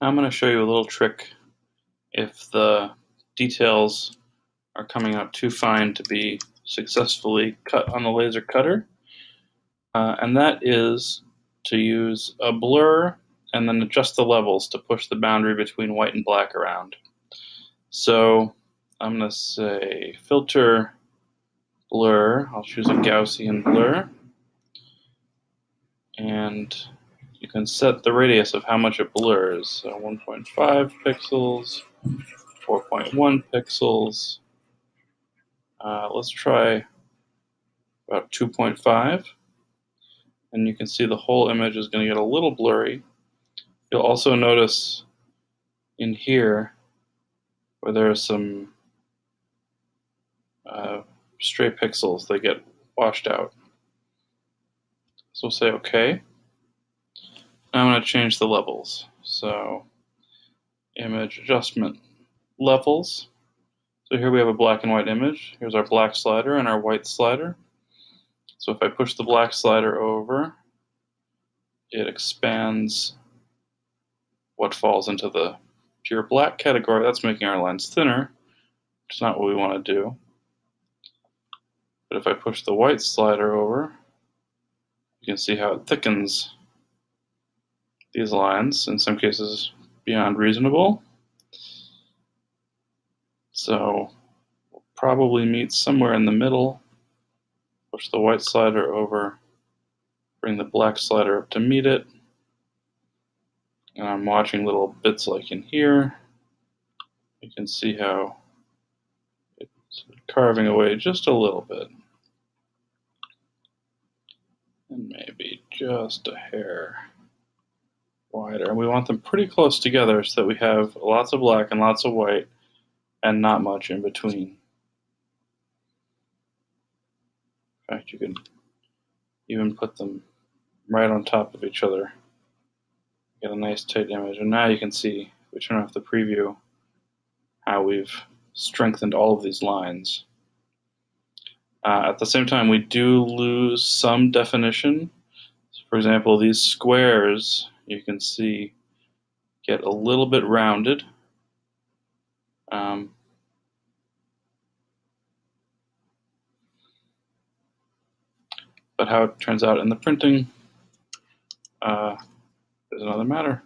I'm going to show you a little trick if the details are coming out too fine to be successfully cut on the laser cutter. Uh, and that is to use a blur and then adjust the levels to push the boundary between white and black around. So I'm going to say filter blur. I'll choose a Gaussian blur. And you can set the radius of how much it blurs. So 1.5 pixels, 4.1 pixels. Uh, let's try about 2.5. And you can see the whole image is going to get a little blurry. You'll also notice in here where there are some uh, stray pixels, they get washed out. So we'll say OK. I'm going to change the levels. So image adjustment levels. So here we have a black and white image. Here's our black slider and our white slider. So if I push the black slider over, it expands what falls into the pure black category. That's making our lines thinner, which is not what we want to do. But if I push the white slider over, you can see how it thickens these lines, in some cases beyond reasonable. So we'll probably meet somewhere in the middle. Push the white slider over, bring the black slider up to meet it. And I'm watching little bits like in here. You can see how it's carving away just a little bit. And maybe just a hair wider. And we want them pretty close together so that we have lots of black and lots of white and not much in between. In fact, you can even put them right on top of each other. Get a nice tight image. And now you can see, if we turn off the preview, how we've strengthened all of these lines. Uh, at the same time, we do lose some definition. For example, these squares you can see get a little bit rounded. Um, but how it turns out in the printing uh, is another matter.